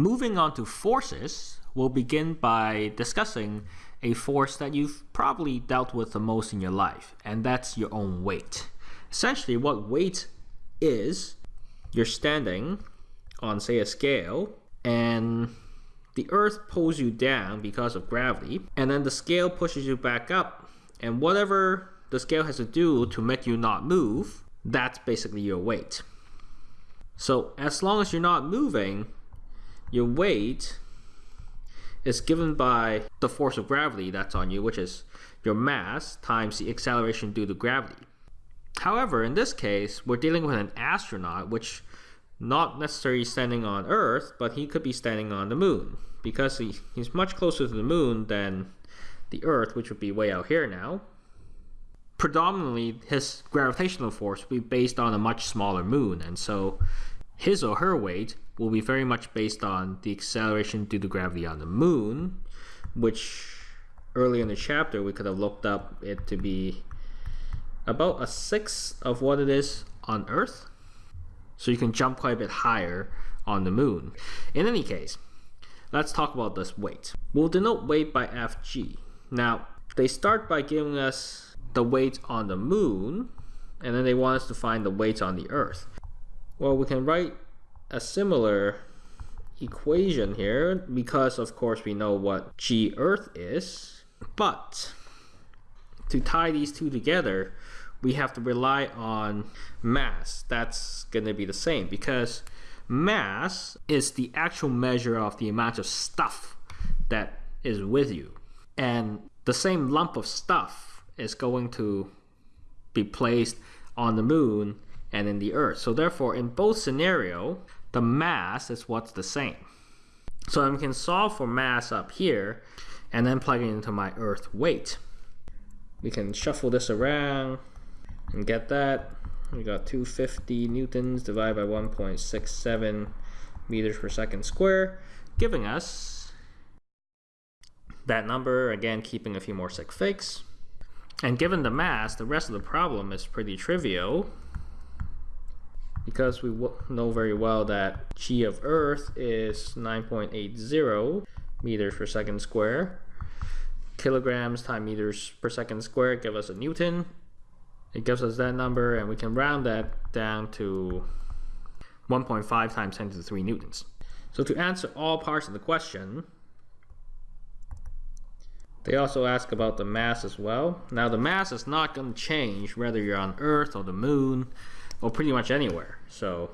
Moving on to forces, we'll begin by discussing a force that you've probably dealt with the most in your life, and that's your own weight. Essentially, what weight is, you're standing on, say, a scale, and the earth pulls you down because of gravity, and then the scale pushes you back up, and whatever the scale has to do to make you not move, that's basically your weight. So as long as you're not moving, your weight is given by the force of gravity that's on you, which is your mass times the acceleration due to gravity. However, in this case, we're dealing with an astronaut, which not necessarily standing on Earth, but he could be standing on the moon because he, he's much closer to the moon than the Earth, which would be way out here now. Predominantly, his gravitational force would be based on a much smaller moon, and so his or her weight will be very much based on the acceleration due to gravity on the moon, which early in the chapter we could have looked up it to be about a sixth of what it is on Earth. So you can jump quite a bit higher on the moon. In any case, let's talk about this weight. We'll denote weight by Fg. Now, they start by giving us the weight on the moon, and then they want us to find the weight on the Earth. Well, we can write a similar equation here because of course we know what G Earth is. But to tie these two together, we have to rely on mass. That's going to be the same because mass is the actual measure of the amount of stuff that is with you. And the same lump of stuff is going to be placed on the moon and in the Earth. So therefore, in both scenario, the mass is what's the same. So I can solve for mass up here and then plug it into my Earth weight. We can shuffle this around and get that. We got 250 newtons divided by 1.67 meters per second square, giving us that number, again keeping a few more sig figs. And given the mass, the rest of the problem is pretty trivial because we know very well that g of earth is 9.80 meters per second square. Kilograms times meters per second square give us a newton. It gives us that number and we can round that down to 1.5 times 10 to the 3 newtons. So to answer all parts of the question they also ask about the mass as well. Now the mass is not going to change whether you're on earth or the moon or pretty much anywhere. So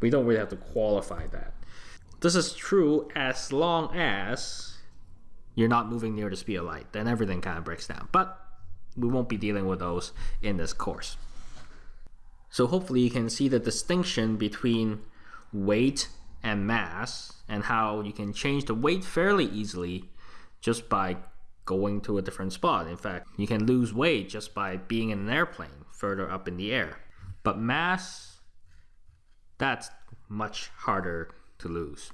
we don't really have to qualify that. This is true as long as you're not moving near the speed of light. Then everything kind of breaks down. But we won't be dealing with those in this course. So hopefully you can see the distinction between weight and mass and how you can change the weight fairly easily just by going to a different spot. In fact, you can lose weight just by being in an airplane further up in the air. But mass, that's much harder to lose.